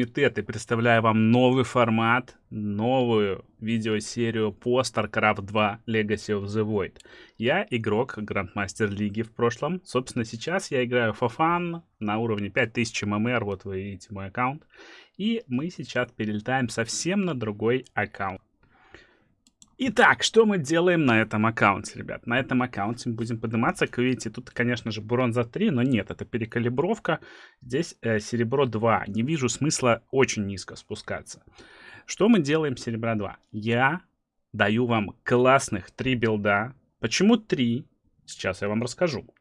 Комитет и представляю вам новый формат, новую видеосерию по StarCraft 2 Legacy of the Void. Я игрок Грандмастер Лиги в прошлом. Собственно, сейчас я играю fun на уровне 5000 ММР, вот вы видите мой аккаунт. И мы сейчас перелетаем совсем на другой аккаунт. Итак, что мы делаем на этом аккаунте, ребят? На этом аккаунте мы будем подниматься. Как видите, тут, конечно же, бронза 3, но нет, это перекалибровка. Здесь э, серебро 2. Не вижу смысла очень низко спускаться. Что мы делаем серебра 2? Я даю вам классных 3 билда. Почему 3? Сейчас я вам расскажу.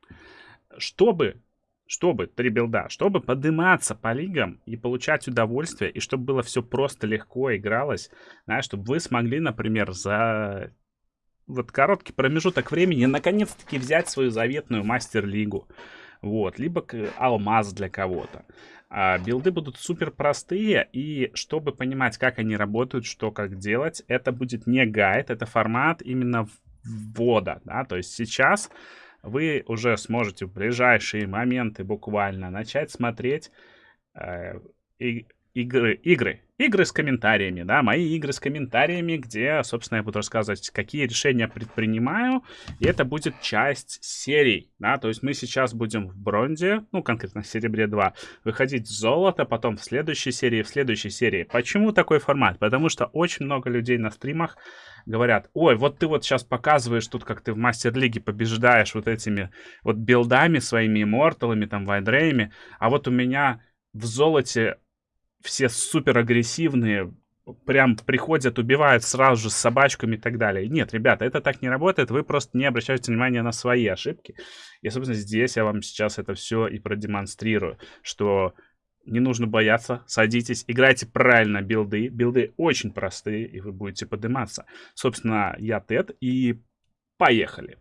Чтобы чтобы, три билда, чтобы подниматься по лигам и получать удовольствие, и чтобы было все просто легко игралось, знаешь, чтобы вы смогли, например, за вот короткий промежуток времени наконец-таки взять свою заветную мастер-лигу. Вот, либо алмаз для кого-то. А, билды будут супер простые, и чтобы понимать, как они работают, что как делать, это будет не гайд, это формат именно ввода, да, то есть сейчас вы уже сможете в ближайшие моменты буквально начать смотреть э, и, игры, игры, игры с комментариями, да, мои игры с комментариями, где, собственно, я буду рассказывать, какие решения предпринимаю, и это будет часть серий, да, то есть мы сейчас будем в бронзе, ну, конкретно в серебре 2, выходить в золото, потом в следующей серии, в следующей серии. Почему такой формат? Потому что очень много людей на стримах говорят, ой, вот ты вот сейчас показываешь тут, как ты в мастер-лиге побеждаешь вот этими вот билдами своими, имморталами, там, вайдрейми, а вот у меня в золоте все супер агрессивные, прям приходят, убивают сразу же с собачками и так далее. Нет, ребята, это так не работает, вы просто не обращаете внимания на свои ошибки. И, собственно, здесь я вам сейчас это все и продемонстрирую, что не нужно бояться, садитесь, играйте правильно билды. Билды очень простые, и вы будете подниматься. Собственно, я Тед, и поехали.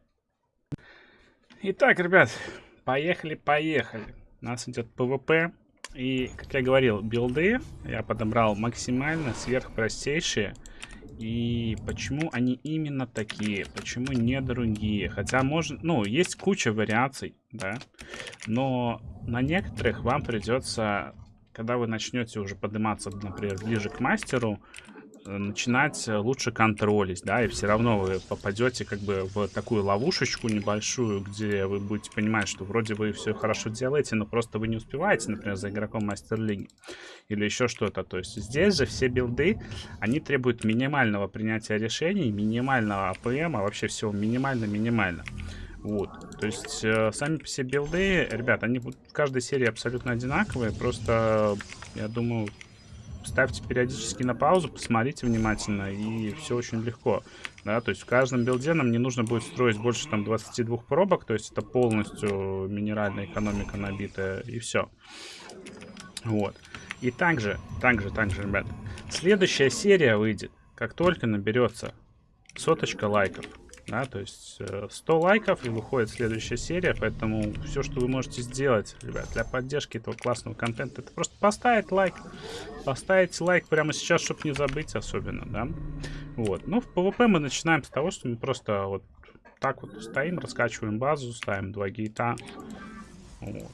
Итак, ребят, поехали, поехали. У нас идет PvP. И, как я говорил, билды я подобрал максимально сверхпростейшие. И почему они именно такие? Почему не другие? Хотя можно... Ну, есть куча вариаций, да. Но на некоторых вам придется, когда вы начнете уже подниматься, например, ближе к мастеру, начинать лучше контролить, да, и все равно вы попадете как бы в такую ловушечку небольшую, где вы будете понимать, что вроде вы все хорошо делаете, но просто вы не успеваете, например, за игроком мастер-лиги или еще что-то. То есть здесь же все билды, они требуют минимального принятия решений, минимального APM, а вообще всего минимально-минимально. Вот, то есть э, сами себе билды, ребят, они в каждой серии абсолютно одинаковые, просто, я думаю, ставьте периодически на паузу, посмотрите внимательно, и все очень легко. Да, то есть в каждом билде нам не нужно будет строить больше там 22 пробок, то есть это полностью минеральная экономика набитая, и все. Вот. И также, также, также, ребят, следующая серия выйдет, как только наберется соточка лайков. Да, то есть 100 э, лайков и выходит следующая серия, поэтому все, что вы можете сделать, ребят, для поддержки этого классного контента, это просто поставить лайк. Поставить лайк прямо сейчас, чтобы не забыть особенно, да. Вот, ну, в PvP мы начинаем с того, что мы просто вот так вот стоим, раскачиваем базу, ставим два гейта. Вот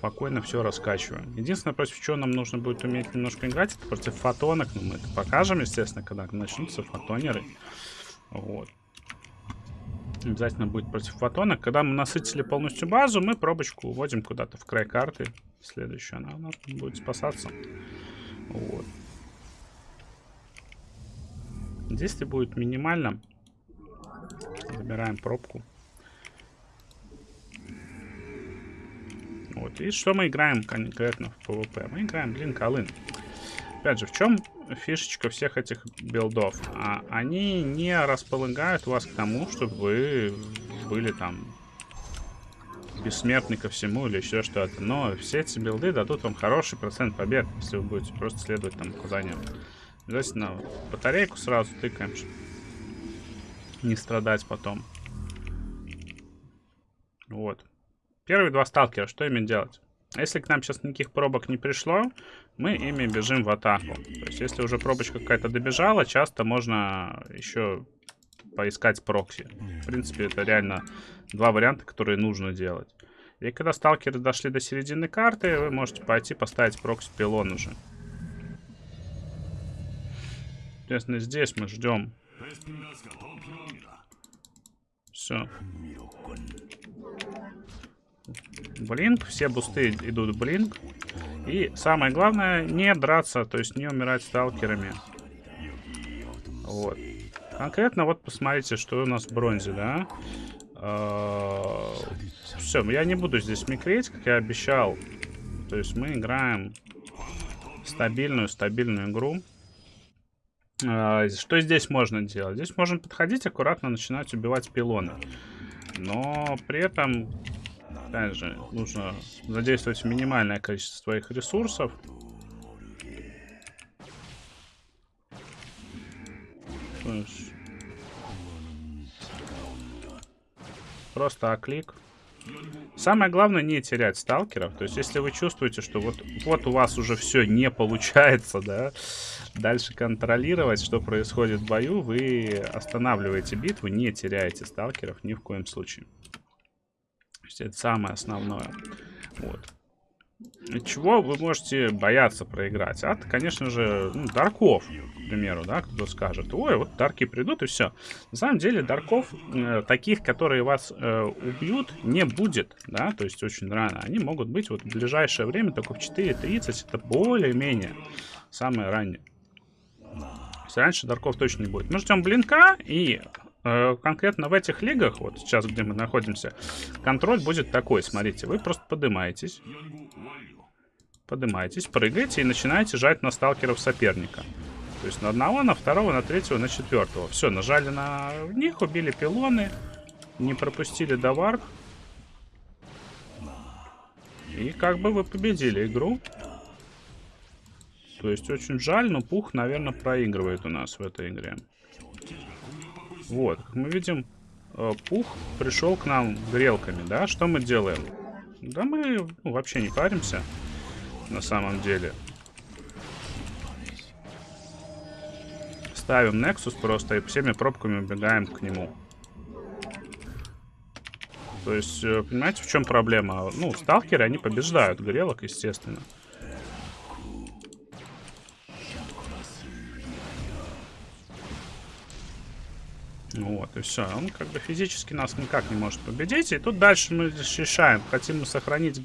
спокойно все раскачиваем. Единственное, против чего нам нужно будет уметь немножко играть, это против фотонок. Но мы это покажем, естественно, когда начнутся фотонеры. Вот. Обязательно будет против фотонок. Когда мы насытили полностью базу, мы пробочку уводим куда-то в край карты. Следующая она у будет спасаться. Вот. Действие будет минимально. Забираем пробку. Вот. И что мы играем конкретно в PvP? Мы играем, блин, Колын. Опять же, в чем фишечка всех этих билдов? А, они не располагают вас к тому, чтобы вы были там бессмертны ко всему или еще что-то. Но все эти билды дадут вам хороший процент побед, если вы будете просто следовать там указаниям. Обязательно батарейку сразу тыкаем, чтобы не страдать потом. Вот. Первые два сталкера, что ими делать? Если к нам сейчас никаких пробок не пришло, мы ими бежим в атаку. То есть, если уже пробочка какая-то добежала, часто можно еще поискать прокси. В принципе, это реально два варианта, которые нужно делать. И когда сталкеры дошли до середины карты, вы можете пойти поставить прокси пилон уже. Соответственно, здесь мы ждем. Все. Блинк, все бусты идут блинк. И самое главное, не драться, то есть не умирать сталкерами. Вот. Конкретно вот посмотрите, что у нас в бронзе, да? А, Все, я не буду здесь микреть, как я обещал. То есть мы играем стабильную, стабильную игру. А, что здесь можно делать? Здесь можно подходить, аккуратно начинать убивать пилоны. Но при этом, опять же, нужно задействовать минимальное количество своих ресурсов. То есть Просто оклик. Самое главное не терять сталкеров. То есть, если вы чувствуете, что вот, вот у вас уже все не получается, да, дальше контролировать, что происходит в бою, вы останавливаете битву, не теряете сталкеров ни в коем случае. То есть, это самое основное. Вот. Чего вы можете бояться проиграть? А, конечно же, ну, Дарков, к примеру, да, кто скажет, ой, вот Дарки придут и все. На самом деле, Дарков, э, таких, которые вас э, убьют, не будет, да, то есть очень рано. Они могут быть вот в ближайшее время, только в 4.30, это более-менее самое раннее. раньше Дарков точно не будет. Мы ждем Блинка и конкретно в этих лигах, вот сейчас, где мы находимся, контроль будет такой. Смотрите, вы просто поднимаетесь. Поднимаетесь, прыгаете и начинаете жать на сталкеров соперника. То есть на одного, на второго, на третьего, на четвертого. Все, нажали на них, убили пилоны, не пропустили довар. И как бы вы победили игру. То есть очень жаль, но Пух, наверное, проигрывает у нас в этой игре. Вот, как мы видим, э, пух пришел к нам грелками, да? Что мы делаем? Да мы ну, вообще не паримся, на самом деле. Ставим Nexus просто и всеми пробками убегаем к нему. То есть, э, понимаете, в чем проблема? Ну, сталкеры, они побеждают грелок, естественно. Вот, и все. Он как бы физически нас никак не может победить. И тут дальше мы решаем, хотим мы сохранить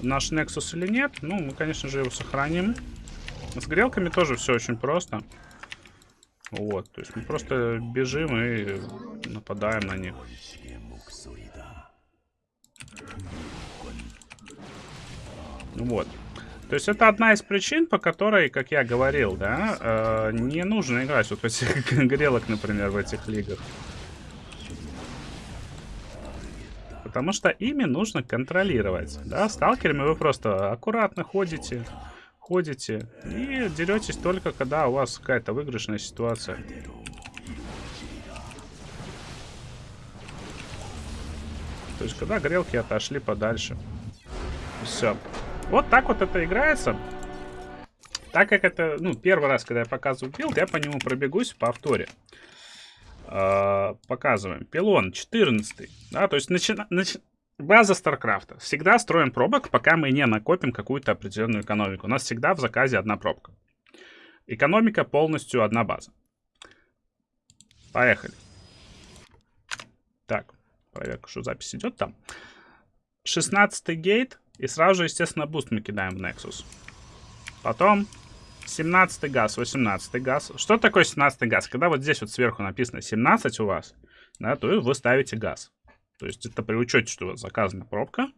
наш Nexus или нет. Ну, мы, конечно же, его сохраним. С грелками тоже все очень просто. Вот, то есть мы просто бежим и нападаем на них. Вот. То есть это одна из причин, по которой, как я говорил, да, э, не нужно играть вот в этих грелок, например, в этих лигах. Потому что ими нужно контролировать. Да, сталкерами вы просто аккуратно ходите, ходите и деретесь только, когда у вас какая-то выигрышная ситуация. То есть, когда грелки отошли подальше. Все. Вот так вот это играется. Так как это, ну, первый раз, когда я показываю build, я по нему пробегусь по повторе. Э, показываем. Пилон 14. Да, то есть начина... Нач... база Старкрафта. Всегда строим пробок, пока мы не накопим какую-то определенную экономику. У нас всегда в заказе одна пробка. Экономика полностью одна база. Поехали. Так, проверка, что запись идет там. 16 gate. И сразу же, естественно, boost мы кидаем в Nexus. Потом 17 газ, 18 газ. Что такое 17 газ? Когда вот здесь вот сверху написано 17 у вас, да, то вы ставите газ. То есть это при учете, что у вас заказана пробка,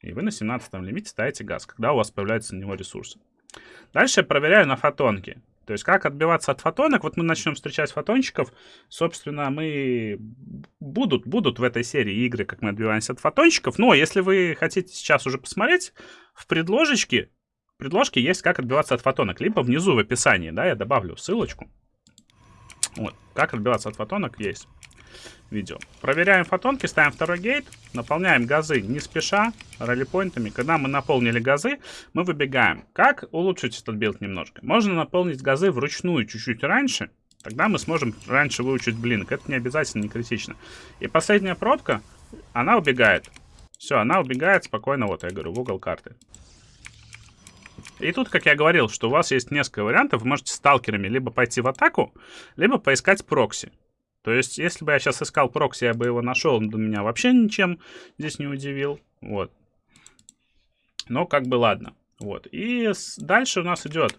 и вы на 17 лимите ставите газ, когда у вас появляются на него ресурсы. Дальше я проверяю на фотонке. То есть как отбиваться от фотонок, вот мы начнем встречать фотончиков, собственно, мы будут, будут в этой серии игры, как мы отбиваемся от фотончиков, но если вы хотите сейчас уже посмотреть, в предложечке, в предложке есть как отбиваться от фотонок, либо внизу в описании, да, я добавлю ссылочку. Вот, как отбиваться от фотонок есть видео. Проверяем фотонки, ставим второй гейт, наполняем газы не спеша, раллипоинтами. Когда мы наполнили газы, мы выбегаем. Как улучшить этот build немножко? Можно наполнить газы вручную чуть-чуть раньше, тогда мы сможем раньше выучить blink. Это не обязательно, не критично. И последняя пробка, она убегает. Все, она убегает спокойно, вот я говорю, в угол карты. И тут, как я говорил, что у вас есть несколько вариантов. Вы можете сталкерами либо пойти в атаку, либо поискать прокси. То есть, если бы я сейчас искал прокси, я бы его нашел, он бы меня вообще ничем здесь не удивил. Вот. Но как бы ладно. Вот. И дальше у нас идет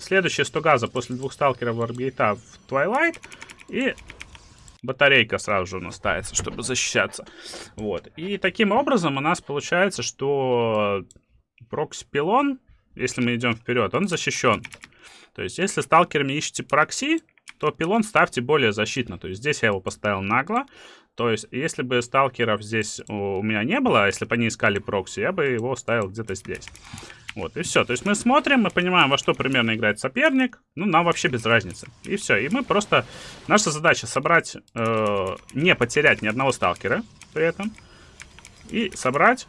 следующая 100 газа после двух сталкеров Варгейта в Twilight. И батарейка сразу же у нас ставится, чтобы защищаться. Вот. И таким образом у нас получается, что прокси-пилон, если мы идем вперед, он защищен. То есть, если сталкерами ищете прокси, то пилон ставьте более защитно. То есть, здесь я его поставил нагло. То есть, если бы сталкеров здесь у меня не было, а если бы они искали прокси, я бы его ставил где-то здесь. Вот, и все. То есть мы смотрим, мы понимаем, во что примерно играет соперник. Ну, нам вообще без разницы. И все. И мы просто... Наша задача собрать... Э, не потерять ни одного сталкера при этом. И собрать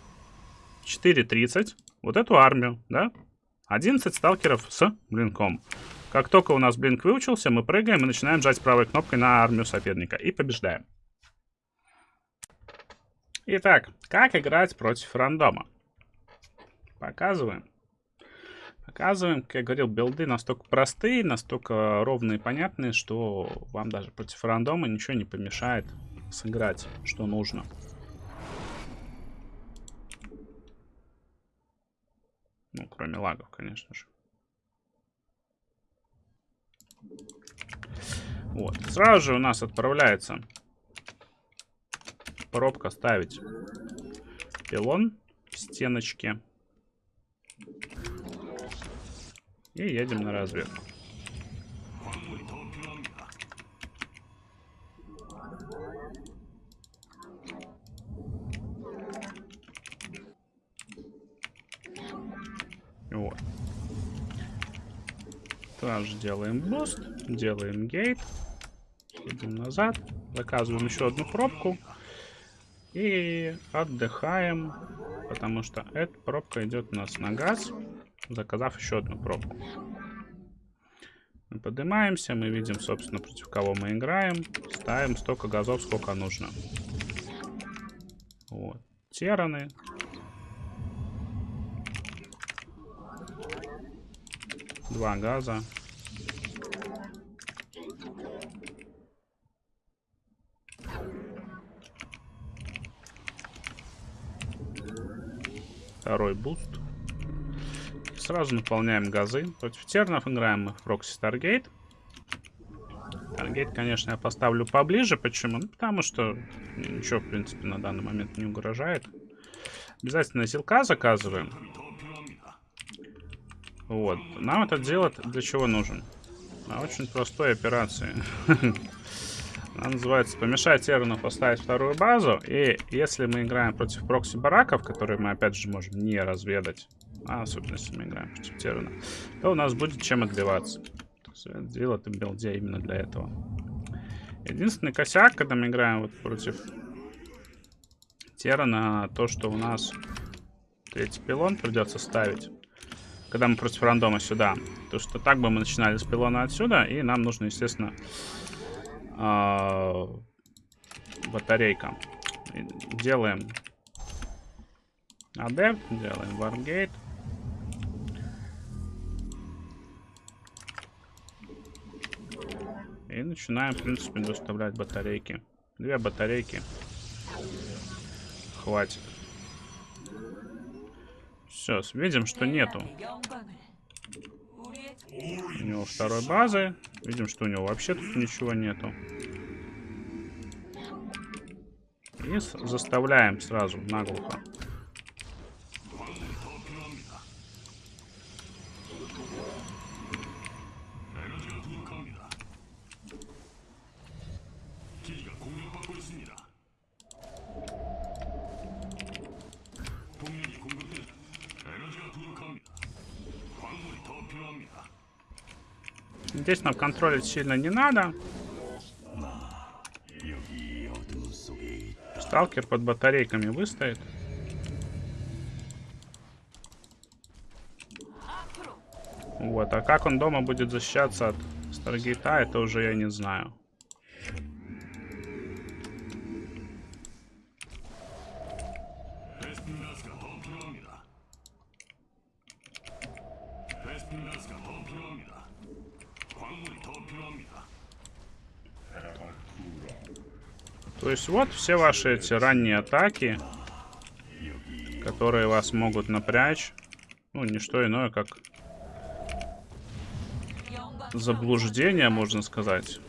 4.30 вот эту армию, да? 11 сталкеров с блинком. Как только у нас блинк выучился, мы прыгаем и начинаем жать правой кнопкой на армию соперника. И побеждаем. Итак, как играть против рандома? Показываем. Показываем, как я говорил, билды настолько простые, настолько ровные и понятные, что вам даже против рандома ничего не помешает сыграть, что нужно. Ну, кроме лагов, конечно же. Вот. Сразу же у нас отправляется пробка ставить пилон в стеночке. И едем на разведку. Вот. Также делаем boost, делаем gate, едем назад, заказываем еще одну пробку и отдыхаем, потому что эта пробка идет у нас на газ заказав еще одну пробку. Мы поднимаемся, мы видим, собственно, против кого мы играем. Ставим столько газов, сколько нужно. Вот. Терраны. Два газа. Второй boost. Сразу наполняем газы. Против терранов играем мы в прокси Stargate. Stargate, конечно, я поставлю поближе. Почему? Ну, потому что ничего, в принципе, на данный момент не угрожает. Обязательно зелка заказываем. Вот. Нам это делать для чего нужен? На очень простой операции. Она называется «Помешать Терну поставить вторую базу». И если мы играем против прокси-бараков, которые мы, опять же, можем не разведать, а особенно если мы играем против Терна, то у нас будет чем отбиваться. Сделал это билде именно для этого. Единственный косяк, когда мы играем вот против Терна, то, что у нас третий пилон придется ставить. Когда мы против рандома сюда. То, что так бы мы начинали с пилона отсюда, и нам нужно, естественно, э батарейка. Делаем адепт, делаем варгейт. И начинаем, в принципе, доставлять батарейки. Две батарейки. Хватит. Все, видим, что нету. У него второй базы. Видим, что у него вообще тут ничего нету. И заставляем сразу наглухо. Здесь нам контролить сильно не надо. Сталкер под батарейками выстоит. Вот, а как он дома будет защищаться от Старгейта, это уже я не знаю. Есть вот все ваши эти ранние атаки, которые вас могут напрячь. Ну, не что иное, как заблуждение, можно сказать.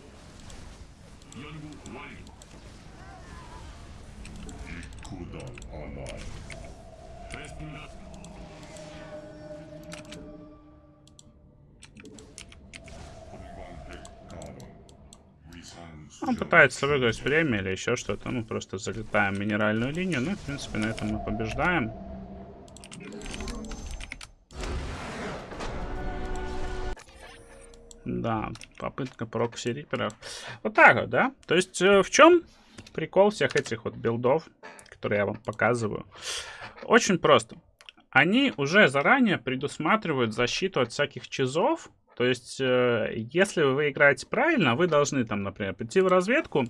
Он пытается выиграть время или еще что-то. Мы просто залетаем минеральную линию. Ну, в принципе, на этом мы побеждаем. Да, попытка прокси риперов. Вот так вот, да? То есть э, в чем прикол всех этих вот билдов, которые я вам показываю? Очень просто. Они уже заранее предусматривают защиту от всяких чизов, то есть, э, если вы играете правильно, вы должны там, например, прийти в разведку,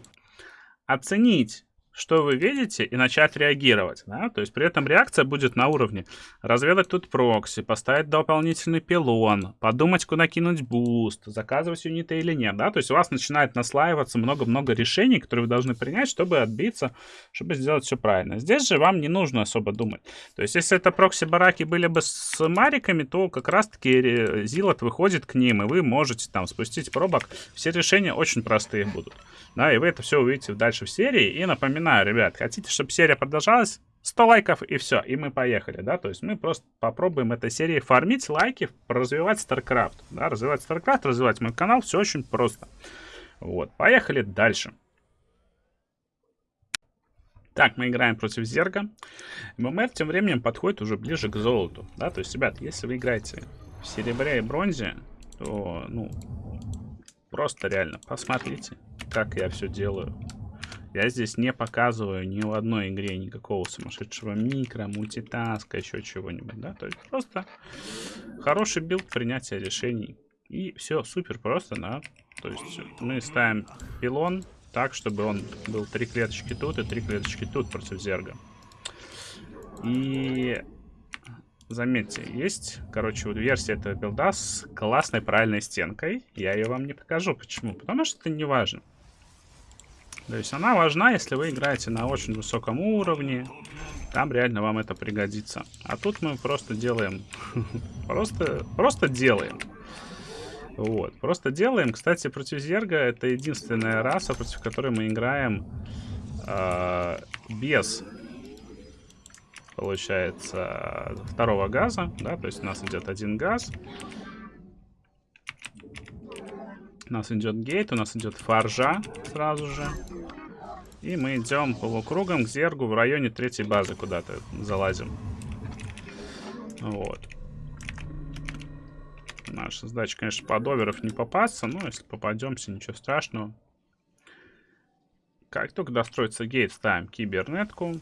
оценить что вы видите, и начать реагировать. Да? То есть при этом реакция будет на уровне разведать тут прокси, поставить дополнительный пилон, подумать, куда кинуть буст, заказывать юниты или нет. Да? То есть у вас начинает наслаиваться много-много решений, которые вы должны принять, чтобы отбиться, чтобы сделать все правильно. Здесь же вам не нужно особо думать. То есть если это прокси-бараки были бы с мариками, то как раз-таки Зилот выходит к ним, и вы можете там спустить пробок. Все решения очень простые будут. Да, и вы это все увидите дальше в серии. И напоминаю, ребят, хотите, чтобы серия продолжалась? 100 лайков и все, и мы поехали, да, то есть мы просто попробуем этой серии фармить лайки, развивать StarCraft, да, развивать StarCraft, развивать мой канал, все очень просто. Вот, поехали дальше. Так, мы играем против Зерга. ММР тем временем подходит уже ближе к золоту, да, то есть, ребят, если вы играете в серебре и бронзе, то, ну, просто реально посмотрите, как я все делаю. Я здесь не показываю ни в одной игре никакого сумасшедшего микро, мультитаска, еще чего-нибудь, да, то есть просто хороший билд, принятие решений. И все, супер просто, да, то есть мы ставим пилон так, чтобы он был три клеточки тут и три клеточки тут против зерга. И заметьте, есть, короче, вот версия этого билда с классной правильной стенкой. Я ее вам не покажу. Почему? Потому что это не важно. То есть она важна, если вы играете на очень высоком уровне. Там реально вам это пригодится. А тут мы просто делаем... просто, просто делаем. Вот, просто делаем. Кстати, против Зерга это единственная раса, против которой мы играем э, без, получается, второго газа. Да, то есть у нас идет один газ. У нас идет гейт, у нас идет фаржа сразу же. И мы идем полукругом к зергу в районе третьей базы куда-то залазим. Вот. Наша задача, конечно, под оверов не попасться, но если попадемся, ничего страшного. Как только достроится гейт, ставим кибернетку.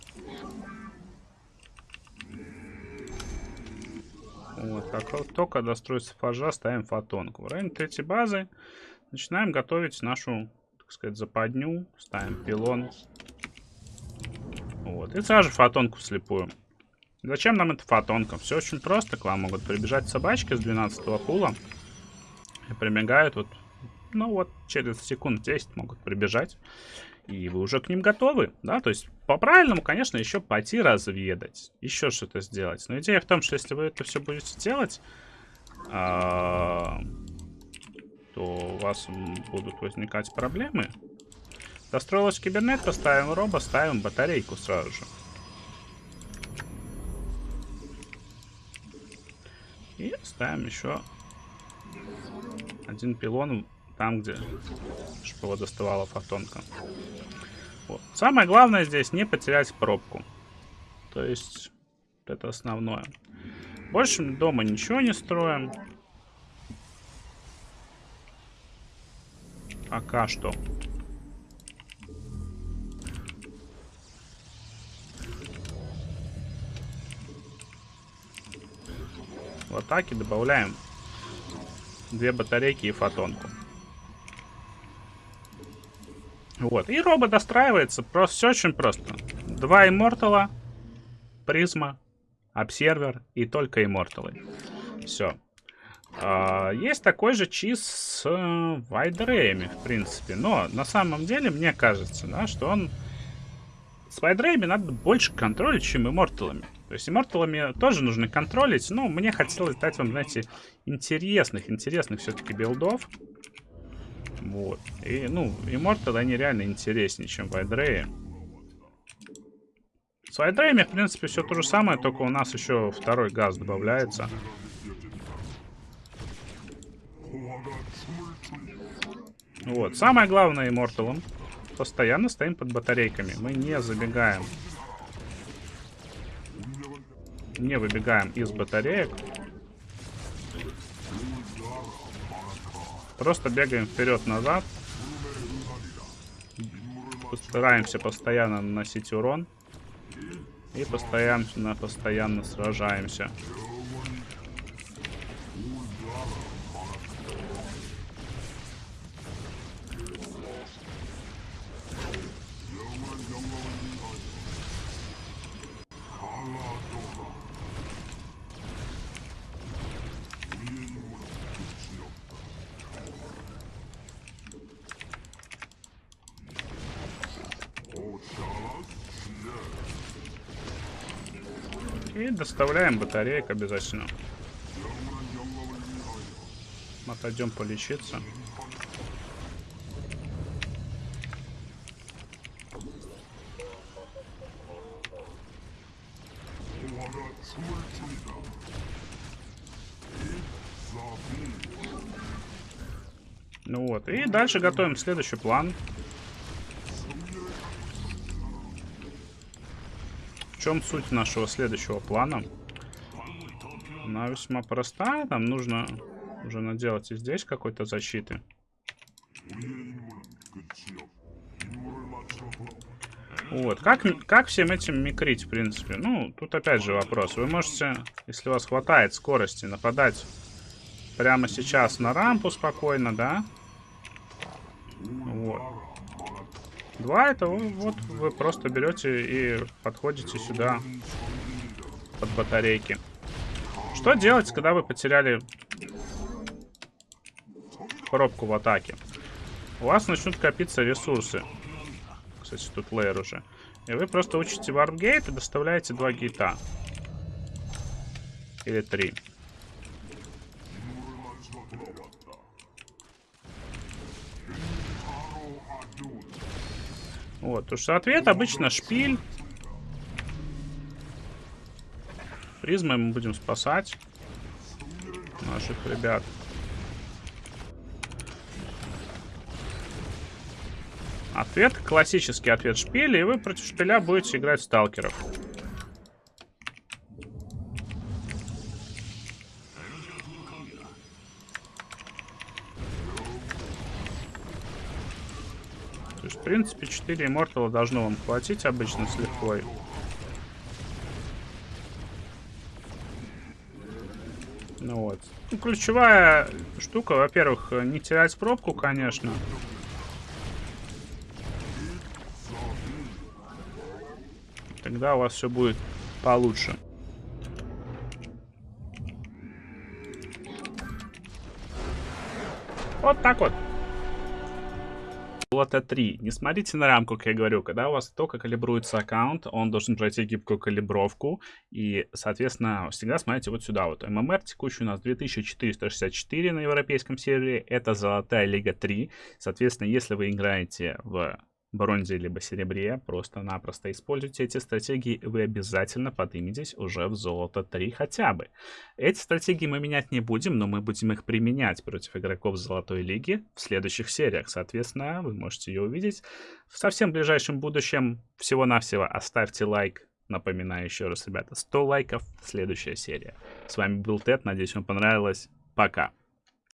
Вот, как только достроится фажа, ставим фотонку. В районе третьей базы Начинаем готовить нашу, так сказать, западню. Ставим пилон. Вот. И сразу же фотонку слепую. Зачем нам эта фотонка? Все очень просто. К вам могут прибежать собачки с 12 пула. И прибегают вот, ну вот, через секунд 10 могут прибежать. И вы уже к ним готовы, да? То есть, по-правильному, конечно, еще пойти разведать. Еще что-то сделать. Но идея в том, что если вы это все будете делать... А, то у вас будут возникать проблемы. Достроилась кибернетка, ставим робо, ставим батарейку сразу же. И ставим еще один пилон там, где чтобы доставала фотонка. Вот. Самое главное здесь не потерять пробку. То есть, это основное. Больше дома ничего не строим. Пока что. В атаке добавляем две батарейки и фотонку. Вот. И робот достраивается. Просто все очень просто. Два иммортала, призма, обсервер и только имморталы. Все. А, есть такой же чиз с э, вайдреями, в принципе. Но на самом деле, мне кажется, да, что он... С вайдреями надо больше контролить, чем имморталами. То есть имморталами тоже нужно контролить, но мне хотелось дать вам, знаете, интересных, интересных все-таки билдов. Вот. И, ну, имморталы, они реально интереснее, чем вайдреи. С вайдреями, в принципе, все то же самое, только у нас еще второй газ добавляется. Вот. Самое главное имморталом. Постоянно стоим под батарейками. Мы не забегаем. Не выбегаем из батареек. Просто бегаем вперед-назад. Стараемся постоянно наносить урон. И постоянно, постоянно сражаемся. И доставляем батареек обязательно. Отойдем полечиться. Ну вот, и дальше готовим следующий план. Чем суть нашего следующего плана? Она весьма простая. Нам нужно уже наделать и здесь какой-то защиты. Вот. Как, как всем этим микрить, в принципе? Ну, тут опять же вопрос. Вы можете, если у вас хватает скорости, нападать прямо сейчас на рампу спокойно, да? Вот. Два это вот вы просто берете и подходите сюда под батарейки. Что делать, когда вы потеряли коробку в атаке? У вас начнут копиться ресурсы. Кстати, тут лейер уже. И вы просто учите варпгейт и доставляете два гейта. Или три. Вот, потому что ответ обычно шпиль. Призмой мы будем спасать наших ребят. Ответ, классический ответ шпиля, и вы против шпиля будете играть сталкеров. Принципе, 4 иммортала должно вам хватить обычно с легкой. Ну вот. Ну, ключевая штука, во-первых, не терять пробку, конечно. Тогда у вас все будет получше. Вот так вот. Золото 3. Не смотрите на рамку, как я говорю. Когда у вас только калибруется аккаунт, он должен пройти гибкую калибровку. И, соответственно, всегда смотрите вот сюда вот. ММР текущий у нас 2464 на европейском сервере. Это золотая лига 3. Соответственно, если вы играете в бронзе либо серебре, просто-напросто используйте эти стратегии, вы обязательно подниметесь уже в золото 3 хотя бы. Эти стратегии мы менять не будем, но мы будем их применять против игроков Золотой Лиги в следующих сериях. Соответственно, вы можете ее увидеть в совсем ближайшем будущем. Всего-навсего оставьте лайк. Напоминаю еще раз, ребята, 100 лайков, следующая серия. С вами был Тед, надеюсь, вам понравилось. Пока.